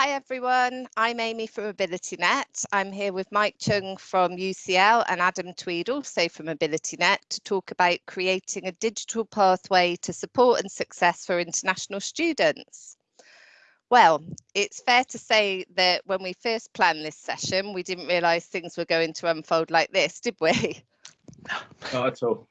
Hi everyone, I'm Amy from AbilityNet. I'm here with Mike Chung from UCL and Adam Tweed also from AbilityNet to talk about creating a digital pathway to support and success for international students. Well, it's fair to say that when we first planned this session, we didn't realise things were going to unfold like this, did we? Not at all.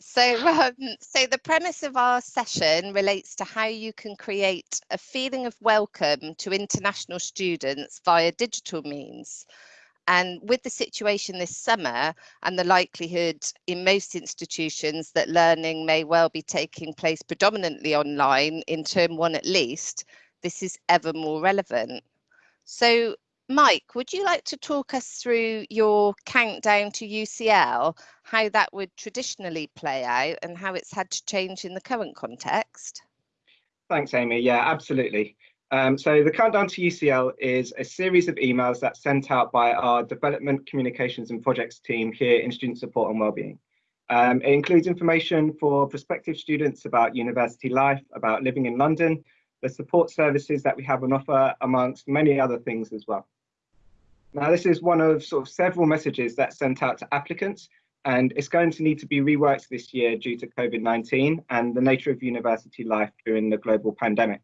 So, um, so the premise of our session relates to how you can create a feeling of welcome to international students via digital means. And with the situation this summer and the likelihood in most institutions that learning may well be taking place predominantly online in term one at least, this is ever more relevant. So Mike, would you like to talk us through your countdown to UCL, how that would traditionally play out and how it's had to change in the current context? Thanks, Amy. Yeah, absolutely. Um, so the countdown to UCL is a series of emails that's sent out by our development communications and projects team here in student support and wellbeing. Um, it includes information for prospective students about university life, about living in London, the support services that we have on offer, amongst many other things as well. Now, this is one of sort of several messages that's sent out to applicants, and it's going to need to be reworked this year due to COVID-19 and the nature of university life during the global pandemic.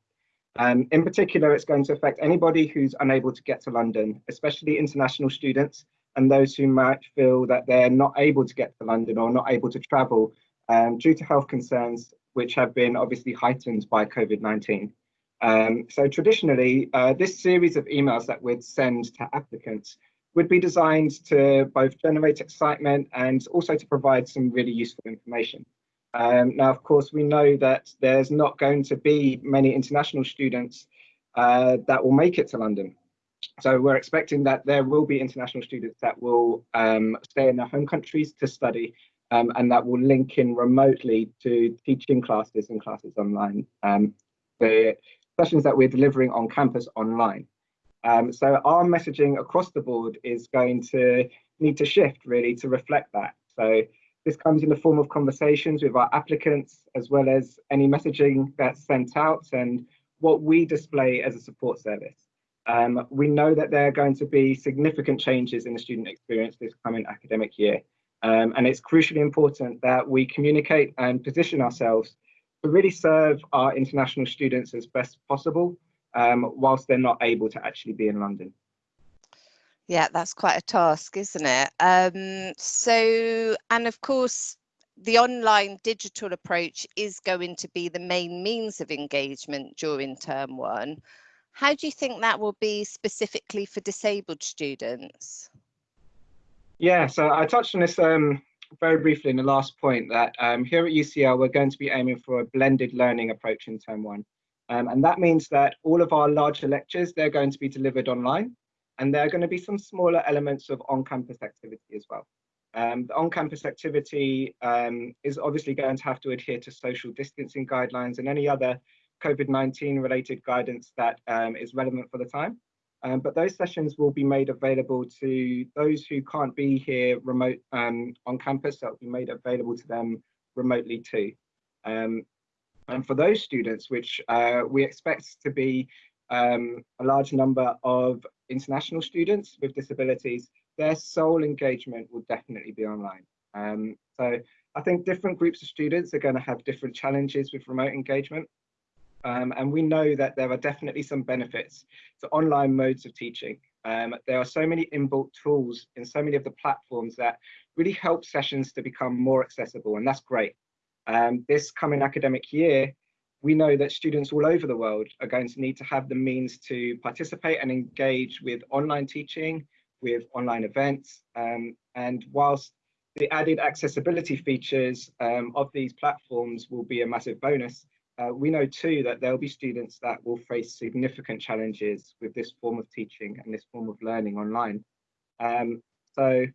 Um, in particular, it's going to affect anybody who's unable to get to London, especially international students and those who might feel that they're not able to get to London or not able to travel um, due to health concerns, which have been obviously heightened by COVID-19. Um, so traditionally, uh, this series of emails that we'd send to applicants would be designed to both generate excitement and also to provide some really useful information. Um, now, of course, we know that there's not going to be many international students uh, that will make it to London. So we're expecting that there will be international students that will um, stay in their home countries to study um, and that will link in remotely to teaching classes and classes online. Um, the sessions that we're delivering on campus online. Um, so our messaging across the board is going to need to shift really to reflect that. So this comes in the form of conversations with our applicants, as well as any messaging that's sent out and what we display as a support service. Um, we know that there are going to be significant changes in the student experience this coming academic year. Um, and it's crucially important that we communicate and position ourselves to really serve our international students as best possible um, whilst they're not able to actually be in London. Yeah, that's quite a task, isn't it? Um, so, and of course, the online digital approach is going to be the main means of engagement during term one. How do you think that will be specifically for disabled students? Yeah, so I touched on this um, very briefly in the last point that um, here at UCL, we're going to be aiming for a blended learning approach in term one. Um, and that means that all of our larger lectures, they're going to be delivered online. And there are going to be some smaller elements of on-campus activity as well. Um, the on-campus activity um, is obviously going to have to adhere to social distancing guidelines and any other COVID-19 related guidance that um, is relevant for the time. Um, but those sessions will be made available to those who can't be here remote um, on campus, that will be made available to them remotely too. Um, and for those students, which uh, we expect to be um, a large number of international students with disabilities, their sole engagement will definitely be online. Um, so I think different groups of students are going to have different challenges with remote engagement. Um, and we know that there are definitely some benefits to online modes of teaching. Um, there are so many inbuilt tools in so many of the platforms that really help sessions to become more accessible, and that's great. Um, this coming academic year, we know that students all over the world are going to need to have the means to participate and engage with online teaching, with online events, um, and whilst the added accessibility features um, of these platforms will be a massive bonus, uh, we know too that there'll be students that will face significant challenges with this form of teaching and this form of learning online. Um, so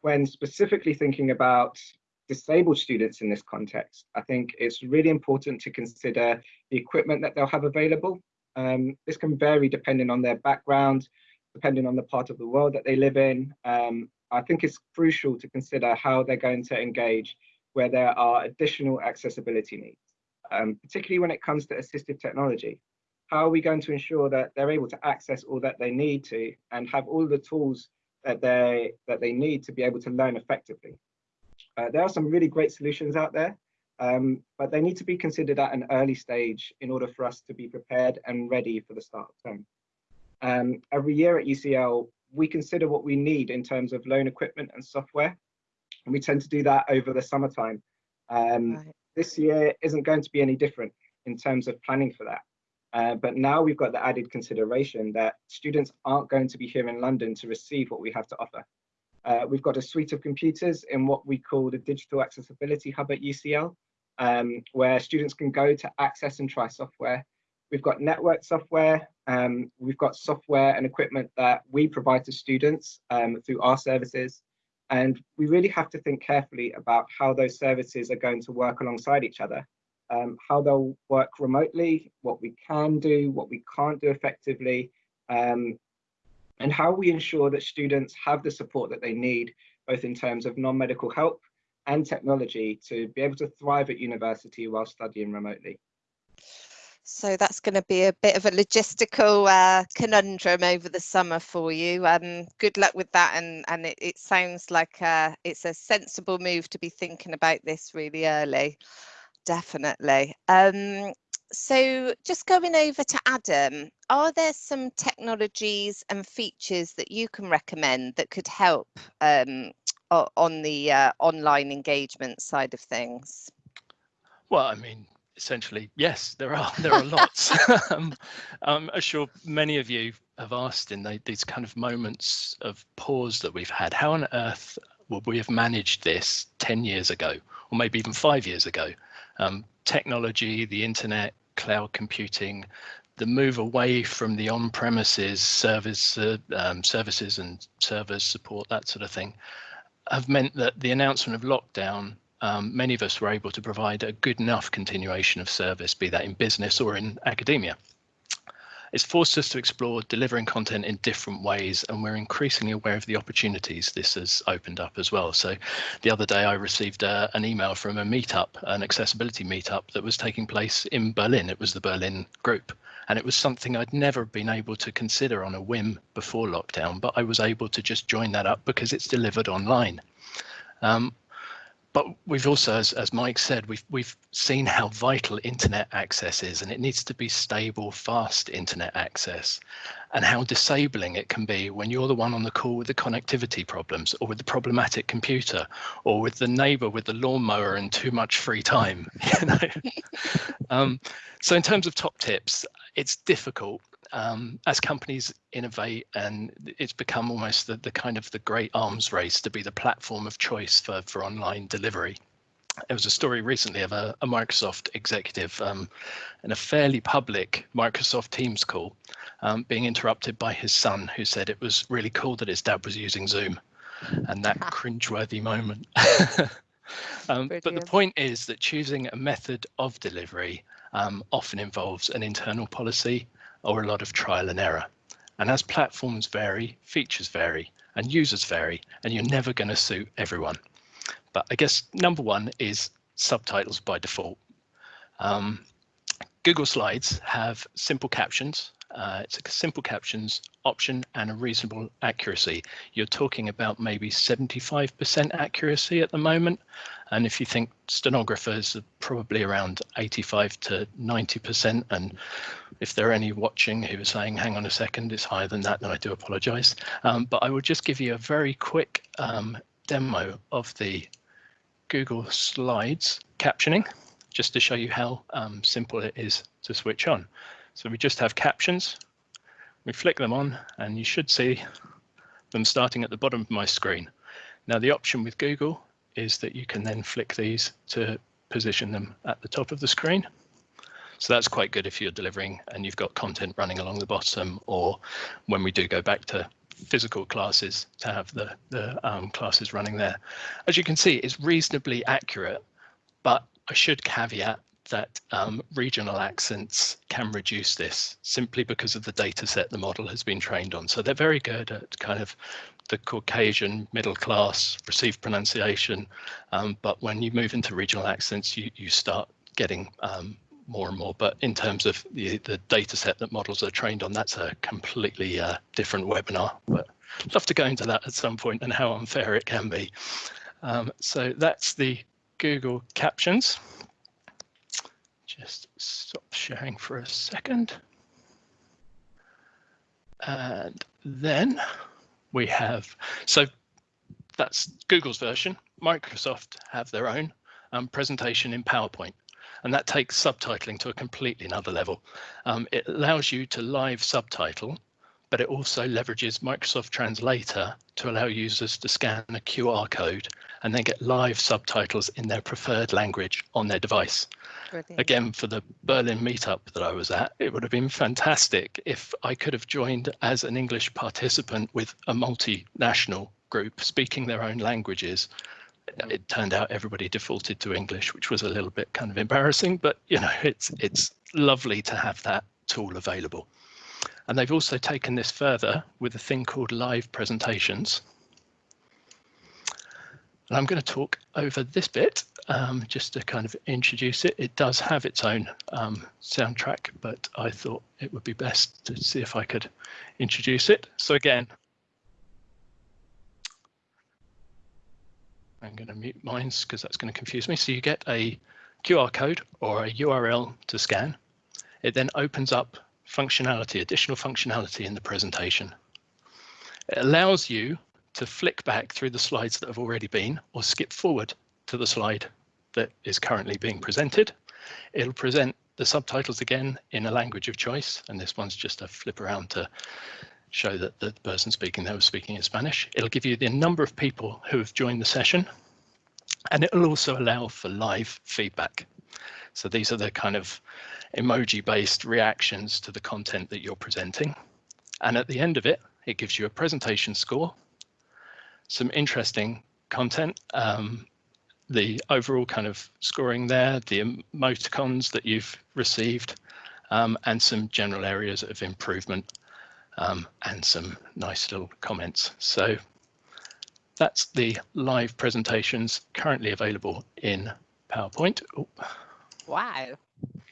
when specifically thinking about disabled students in this context, I think it's really important to consider the equipment that they'll have available. Um, this can vary depending on their background, depending on the part of the world that they live in. Um, I think it's crucial to consider how they're going to engage where there are additional accessibility needs um, particularly when it comes to assistive technology. how are we going to ensure that they're able to access all that they need to and have all the tools that they that they need to be able to learn effectively? Uh, there are some really great solutions out there, um, but they need to be considered at an early stage in order for us to be prepared and ready for the start of term. Um, every year at UCL, we consider what we need in terms of loan equipment and software, and we tend to do that over the summertime. Um, right. This year isn't going to be any different in terms of planning for that. Uh, but now we've got the added consideration that students aren't going to be here in London to receive what we have to offer. Uh, we've got a suite of computers in what we call the Digital Accessibility Hub at UCL, um, where students can go to access and try software. We've got network software, um, we've got software and equipment that we provide to students um, through our services. And we really have to think carefully about how those services are going to work alongside each other, um, how they'll work remotely, what we can do, what we can't do effectively, um, and how we ensure that students have the support that they need, both in terms of non-medical help and technology to be able to thrive at university while studying remotely. So that's going to be a bit of a logistical uh, conundrum over the summer for you. Um, good luck with that, and and it, it sounds like uh, it's a sensible move to be thinking about this really early. Definitely. Um, so just going over to Adam, are there some technologies and features that you can recommend that could help um, on the uh, online engagement side of things? Well, I mean, essentially, yes, there are there are lots. um, I'm sure many of you have asked in the, these kind of moments of pause that we've had, how on earth would we have managed this 10 years ago, or maybe even five years ago? Um, technology, the internet, cloud computing, the move away from the on-premises service uh, um, services and servers support, that sort of thing, have meant that the announcement of lockdown, um, many of us were able to provide a good enough continuation of service, be that in business or in academia. It's forced us to explore delivering content in different ways, and we're increasingly aware of the opportunities this has opened up as well. So the other day I received uh, an email from a meetup, an accessibility meetup that was taking place in Berlin. It was the Berlin group, and it was something I'd never been able to consider on a whim before lockdown, but I was able to just join that up because it's delivered online. Um, but we've also, as, as Mike said, we've we've seen how vital internet access is, and it needs to be stable, fast internet access, and how disabling it can be when you're the one on the call with the connectivity problems, or with the problematic computer, or with the neighbour with the lawnmower and too much free time. You know. um, so in terms of top tips, it's difficult um, as companies innovate and it's become almost the, the kind of the great arms race to be the platform of choice for, for online delivery. There was a story recently of a, a Microsoft executive um, in a fairly public Microsoft Teams call um, being interrupted by his son who said it was really cool that his dad was using Zoom and that cringeworthy moment. um, but the point is that choosing a method of delivery um, often involves an internal policy or a lot of trial and error. And as platforms vary, features vary, and users vary, and you're never going to suit everyone. But I guess number one is subtitles by default. Um, Google Slides have simple captions. Uh, it's a simple captions option and a reasonable accuracy. You're talking about maybe 75% accuracy at the moment. And if you think stenographers are probably around 85 to 90%, and if there are any watching who are saying, hang on a second, it's higher than that, then I do apologize. Um, but I will just give you a very quick um, demo of the Google Slides captioning, just to show you how um, simple it is to switch on. So we just have captions, we flick them on, and you should see them starting at the bottom of my screen. Now the option with Google is that you can then flick these to position them at the top of the screen. So that's quite good if you're delivering and you've got content running along the bottom or when we do go back to physical classes to have the, the um, classes running there. As you can see, it's reasonably accurate, but I should caveat that um, regional accents can reduce this simply because of the data set the model has been trained on. So they're very good at kind of the Caucasian middle class received pronunciation. Um, but when you move into regional accents, you, you start getting um, more and more, but in terms of the, the data set that models are trained on, that's a completely uh, different webinar. But I'd love to go into that at some point and how unfair it can be. Um, so that's the Google Captions. Just stop sharing for a second. And then we have, so that's Google's version. Microsoft have their own um, presentation in PowerPoint, and that takes subtitling to a completely another level. Um, it allows you to live subtitle, but it also leverages Microsoft Translator to allow users to scan a QR code and then get live subtitles in their preferred language on their device. Brilliant. Again, for the Berlin meetup that I was at, it would have been fantastic if I could have joined as an English participant with a multinational group speaking their own languages. It turned out everybody defaulted to English, which was a little bit kind of embarrassing, but you know, it's it's lovely to have that tool available. And they've also taken this further with a thing called live presentations. And I'm going to talk over this bit um, just to kind of introduce it. It does have its own um, soundtrack, but I thought it would be best to see if I could introduce it. So again, I'm going to mute mine because that's going to confuse me. So you get a QR code or a URL to scan. It then opens up functionality, additional functionality in the presentation. It allows you to flick back through the slides that have already been or skip forward to the slide that is currently being presented. It'll present the subtitles again in a language of choice, and this one's just a flip around to show that the person speaking there was speaking in Spanish. It'll give you the number of people who have joined the session, and it'll also allow for live feedback. So these are the kind of emoji-based reactions to the content that you're presenting. And at the end of it, it gives you a presentation score some interesting content. Um, the overall kind of scoring there, the emoticons that you've received, um, and some general areas of improvement um, and some nice little comments. So that's the live presentations currently available in PowerPoint. Oh. Wow.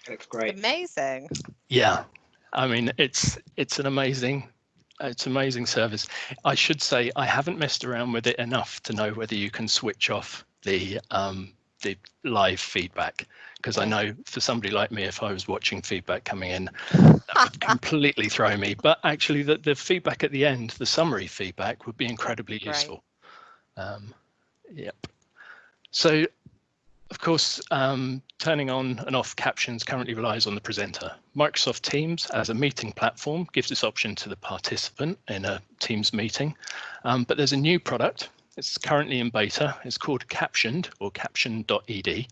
That's great. Amazing. Yeah. I mean, it's it's an amazing it's amazing service. I should say I haven't messed around with it enough to know whether you can switch off the um, the live feedback because I know for somebody like me, if I was watching feedback coming in, that would completely throw me. But actually, the, the feedback at the end, the summary feedback, would be incredibly useful. Um, yep. So of course, um, turning on and off captions currently relies on the presenter. Microsoft Teams as a meeting platform gives this option to the participant in a Teams meeting, um, but there's a new product. It's currently in beta. It's called Captioned or Caption.ed,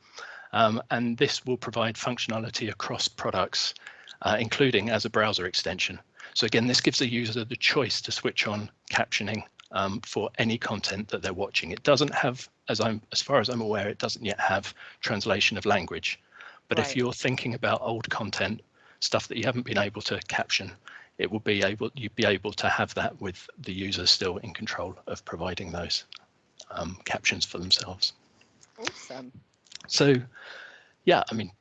um, and this will provide functionality across products, uh, including as a browser extension. So again, this gives the user the choice to switch on captioning um, for any content that they're watching. It doesn't have, as I'm as far as I'm aware, it doesn't yet have translation of language. But right. if you're thinking about old content, stuff that you haven't been able to caption, it will be able you'd be able to have that with the user still in control of providing those um, captions for themselves. Awesome. So, yeah, I mean,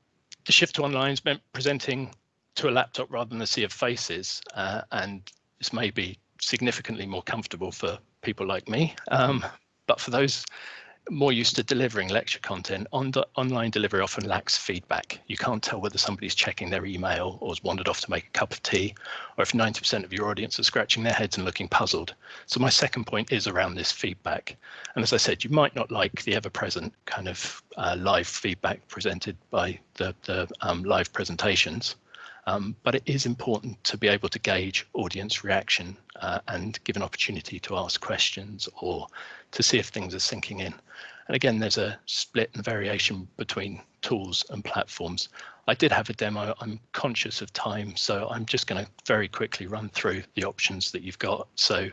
the shift to online is meant presenting to a laptop rather than a sea of faces, uh, and this may be significantly more comfortable for people like me. Um, but for those more used to delivering lecture content, on online delivery often lacks feedback. You can't tell whether somebody's checking their email or has wandered off to make a cup of tea, or if 90% of your audience are scratching their heads and looking puzzled. So my second point is around this feedback. And as I said, you might not like the ever-present kind of uh, live feedback presented by the, the um, live presentations. Um, but it is important to be able to gauge audience reaction uh, and give an opportunity to ask questions or to see if things are sinking in. And again, there's a split and variation between tools and platforms. I did have a demo. I'm conscious of time, so I'm just going to very quickly run through the options that you've got. So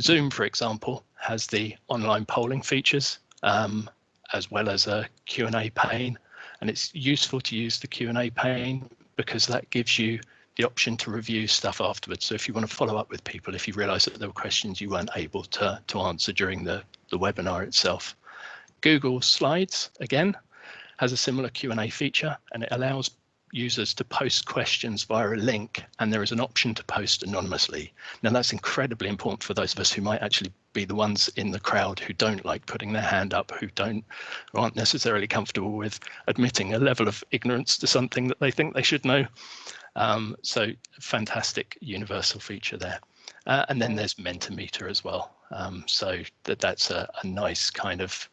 Zoom, for example, has the online polling features um, as well as a Q&A pane. And it's useful to use the Q&A pane because that gives you the option to review stuff afterwards. So if you want to follow up with people, if you realize that there were questions you weren't able to, to answer during the, the webinar itself. Google Slides, again, has a similar Q&A feature and it allows users to post questions via a link and there is an option to post anonymously. Now that's incredibly important for those of us who might actually be the ones in the crowd who don't like putting their hand up, who don't who aren't necessarily comfortable with admitting a level of ignorance to something that they think they should know. Um, so fantastic universal feature there. Uh, and then there's Mentimeter as well. Um, so that that's a, a nice kind of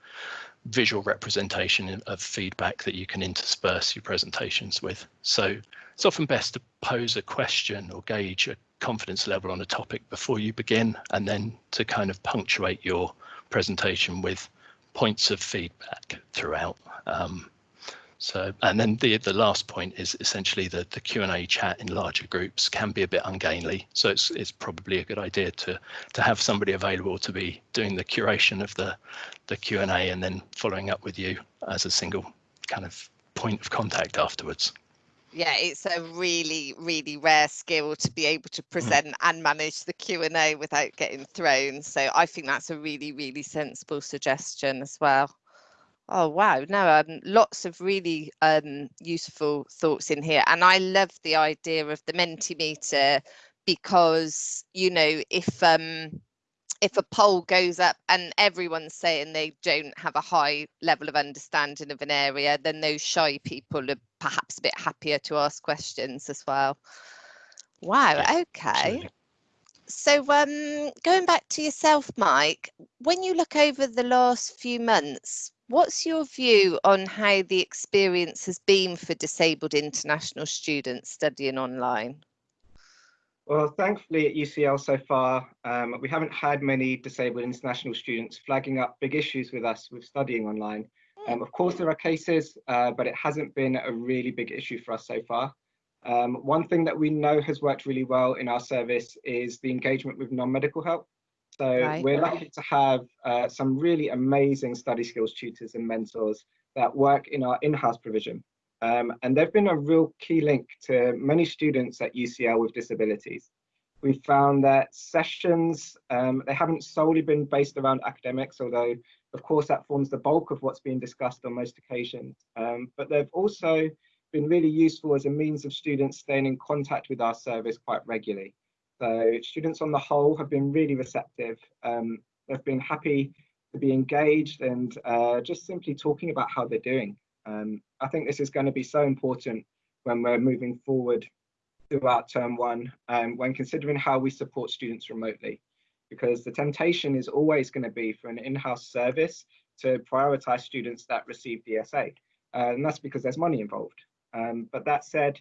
visual representation of feedback that you can intersperse your presentations with. So it's often best to pose a question or gauge a confidence level on a topic before you begin and then to kind of punctuate your presentation with points of feedback throughout. Um, so, and then the the last point is essentially that the Q and A chat in larger groups can be a bit ungainly. So it's it's probably a good idea to to have somebody available to be doing the curation of the the Q and A and then following up with you as a single kind of point of contact afterwards. Yeah, it's a really, really rare skill to be able to mm. present mm. and manage the Q and A without getting thrown. So I think that's a really, really sensible suggestion as well. Oh wow, no, um, lots of really um, useful thoughts in here, and I love the idea of the Mentimeter because you know if um, if a poll goes up and everyone's saying they don't have a high level of understanding of an area, then those shy people are perhaps a bit happier to ask questions as well. Wow, yeah, okay. Absolutely. So um, going back to yourself, Mike, when you look over the last few months, What's your view on how the experience has been for disabled international students studying online? Well, thankfully at UCL so far, um, we haven't had many disabled international students flagging up big issues with us with studying online. Um, of course, there are cases, uh, but it hasn't been a really big issue for us so far. Um, one thing that we know has worked really well in our service is the engagement with non-medical help. So right. we're lucky to have uh, some really amazing study skills tutors and mentors that work in our in-house provision. Um, and they've been a real key link to many students at UCL with disabilities. We've found that sessions, um, they haven't solely been based around academics, although of course that forms the bulk of what's being discussed on most occasions. Um, but they've also been really useful as a means of students staying in contact with our service quite regularly. So students on the whole have been really receptive. Um, they've been happy to be engaged and uh, just simply talking about how they're doing. Um, I think this is going to be so important when we're moving forward throughout term one, um, when considering how we support students remotely, because the temptation is always going to be for an in-house service to prioritize students that receive DSA. Uh, and that's because there's money involved. Um, but that said,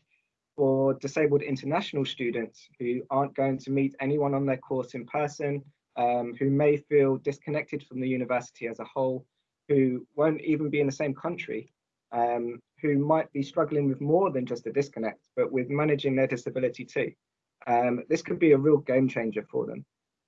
for disabled international students who aren't going to meet anyone on their course in person, um, who may feel disconnected from the university as a whole, who won't even be in the same country, um, who might be struggling with more than just a disconnect, but with managing their disability too. Um, this could be a real game changer for them.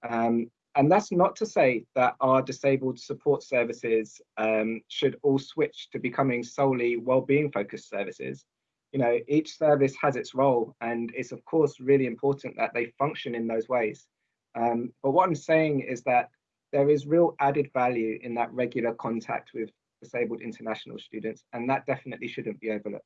Um, and that's not to say that our disabled support services um, should all switch to becoming solely well-being focused services you know, each service has its role and it's of course really important that they function in those ways. Um, but what I'm saying is that there is real added value in that regular contact with disabled international students and that definitely shouldn't be overlooked.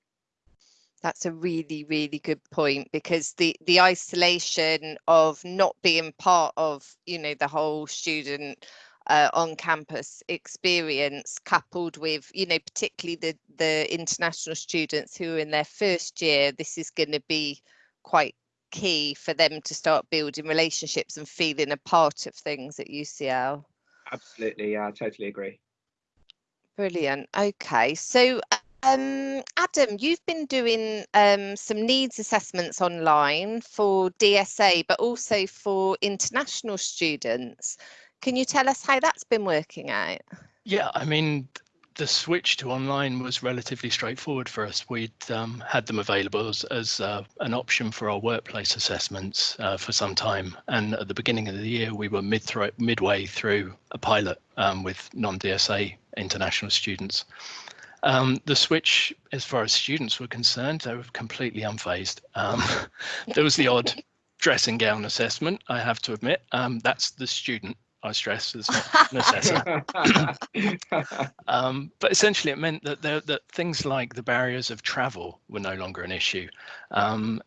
That's a really, really good point because the the isolation of not being part of, you know, the whole student uh, on campus experience coupled with you know particularly the the international students who are in their first year this is going to be quite key for them to start building relationships and feeling a part of things at UCL absolutely yeah I totally agree brilliant okay so um, Adam, you've been doing um, some needs assessments online for DSA, but also for international students. Can you tell us how that's been working out? Yeah, I mean, the switch to online was relatively straightforward for us. We'd um, had them available as, as uh, an option for our workplace assessments uh, for some time. And at the beginning of the year, we were mid midway through a pilot um, with non-DSA international students. Um, the switch, as far as students were concerned, they were completely unfazed. Um, there was the odd dressing gown assessment, I have to admit. Um, that's the student I stress, as an assessor. um, but essentially, it meant that, there, that things like the barriers of travel were no longer an issue. Um,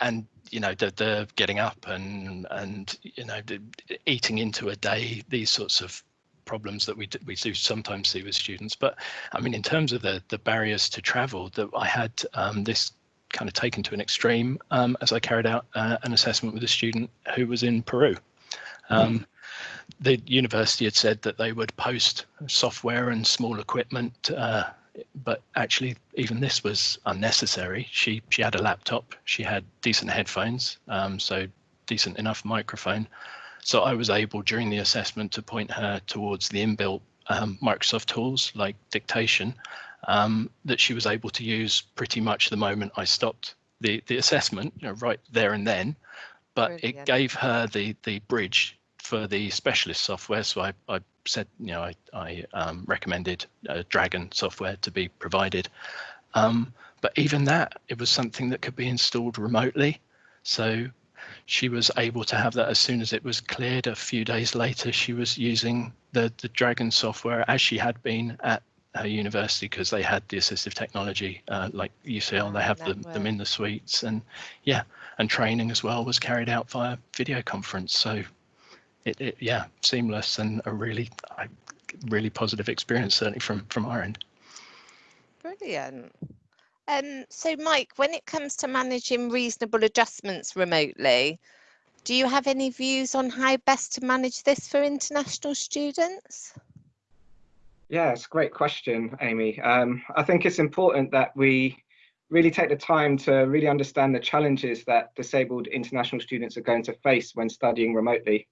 and you know the, the getting up and and you know the, eating into a day these sorts of problems that we do, we do sometimes see with students but i mean in terms of the the barriers to travel that i had um, this kind of taken to an extreme um, as i carried out uh, an assessment with a student who was in peru um. The university had said that they would post software and small equipment uh, but actually even this was unnecessary. She she had a laptop, she had decent headphones, um, so decent enough microphone. So I was able during the assessment to point her towards the inbuilt um, Microsoft tools like dictation um, that she was able to use pretty much the moment I stopped the the assessment, you know, right there and then. But Brilliant. it gave her the the bridge for the specialist software. So I, I said, you know, I, I um, recommended uh, Dragon software to be provided. Um, but even that, it was something that could be installed remotely. So she was able to have that as soon as it was cleared. A few days later, she was using the, the Dragon software as she had been at her university because they had the assistive technology uh, like UCL, they have them, them in the suites and yeah, and training as well was carried out via video conference. So it, it yeah, seamless and a really, really positive experience certainly from from our end. Brilliant. Um, so Mike, when it comes to managing reasonable adjustments remotely, do you have any views on how best to manage this for international students? Yeah, it's a great question, Amy. Um, I think it's important that we really take the time to really understand the challenges that disabled international students are going to face when studying remotely.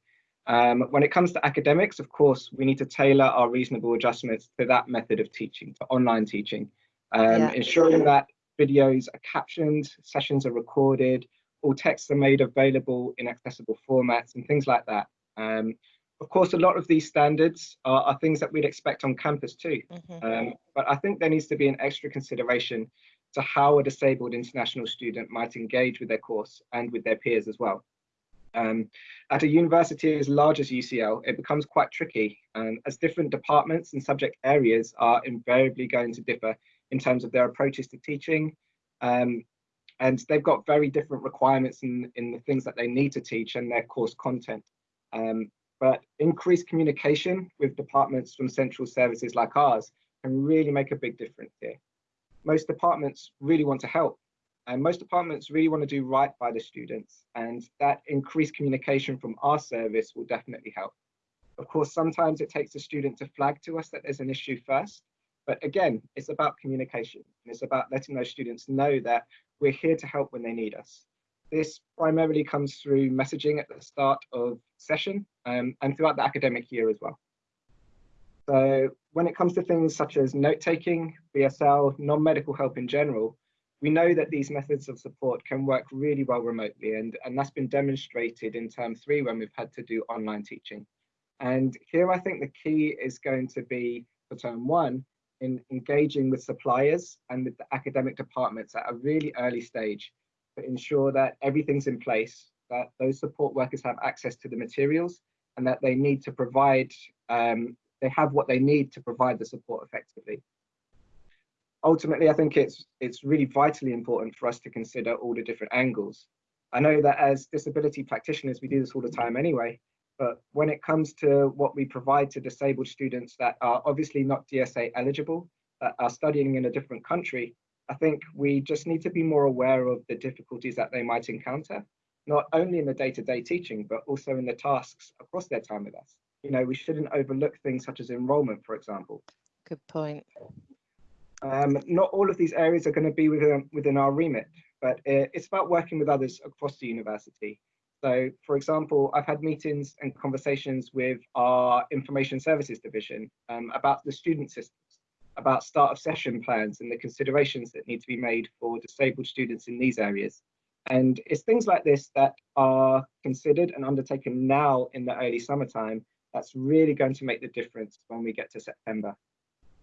Um, when it comes to academics, of course, we need to tailor our reasonable adjustments to that method of teaching, to online teaching, um, yeah. ensuring that videos are captioned, sessions are recorded, all texts are made available in accessible formats and things like that. Um, of course, a lot of these standards are, are things that we'd expect on campus too. Mm -hmm. but I think there needs to be an extra consideration to how a disabled international student might engage with their course and with their peers as well. Um, at a university as large as UCL, it becomes quite tricky um, as different departments and subject areas are invariably going to differ in terms of their approaches to teaching. Um, and they've got very different requirements in, in the things that they need to teach and their course content. Um, but increased communication with departments from central services like ours can really make a big difference here. Most departments really want to help and most departments really want to do right by the students and that increased communication from our service will definitely help. Of course, sometimes it takes a student to flag to us that there's an issue first, but again, it's about communication. And it's about letting those students know that we're here to help when they need us. This primarily comes through messaging at the start of session um, and throughout the academic year as well. So when it comes to things such as note-taking, BSL, non-medical help in general, we know that these methods of support can work really well remotely and, and that's been demonstrated in term three when we've had to do online teaching. And here I think the key is going to be for term one in engaging with suppliers and with the academic departments at a really early stage to ensure that everything's in place, that those support workers have access to the materials and that they need to provide, um, they have what they need to provide the support effectively ultimately, I think it's it's really vitally important for us to consider all the different angles. I know that as disability practitioners, we do this all the time anyway, but when it comes to what we provide to disabled students that are obviously not DSA eligible, that are studying in a different country, I think we just need to be more aware of the difficulties that they might encounter, not only in the day-to-day -day teaching, but also in the tasks across their time with us. You know, we shouldn't overlook things such as enrollment, for example. Good point. Um, not all of these areas are going to be within, within our remit, but it's about working with others across the university. So, for example, I've had meetings and conversations with our information services division um, about the student systems, about start of session plans and the considerations that need to be made for disabled students in these areas. And it's things like this that are considered and undertaken now in the early summertime that's really going to make the difference when we get to September.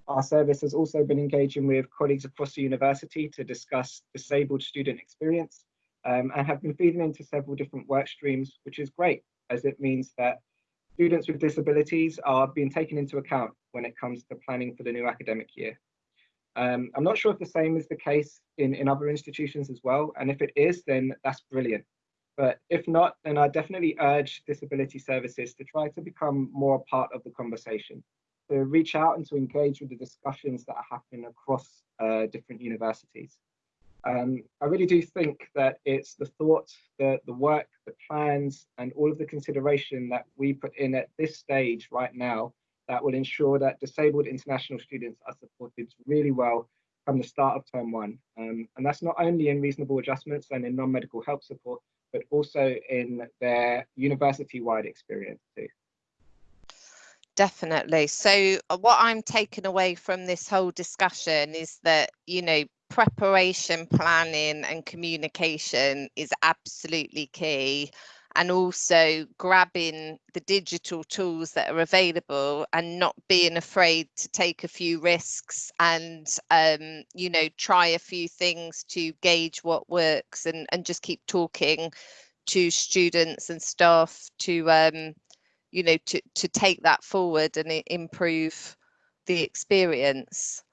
Our service has also been engaging with colleagues across the university to discuss disabled student experience um, and have been feeding into several different work streams, which is great as it means that students with disabilities are being taken into account when it comes to planning for the new academic year. Um, I'm not sure if the same is the case in, in other institutions as well. And if it is, then that's brilliant. But if not, then I definitely urge disability services to try to become more part of the conversation, to reach out and to engage with the discussions that are happening across uh, different universities. Um, I really do think that it's the thought, the, the work, the plans, and all of the consideration that we put in at this stage right now that will ensure that disabled international students are supported really well from the start of term one. Um, and that's not only in reasonable adjustments and in non-medical help support, but also in their university-wide experience too. Definitely. So uh, what I'm taking away from this whole discussion is that, you know, preparation, planning and communication is absolutely key and also grabbing the digital tools that are available and not being afraid to take a few risks and um, you know try a few things to gauge what works and and just keep talking to students and staff to um, you know to to take that forward and improve the experience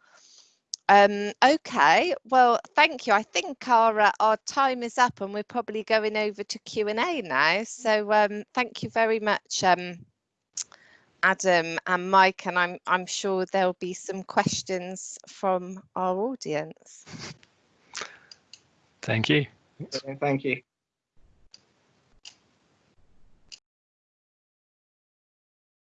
um, okay, well, thank you. I think our uh, our time is up, and we're probably going over to Q and A now. So um, thank you very much, um, Adam and Mike, and I'm I'm sure there'll be some questions from our audience. Thank you. Thank you.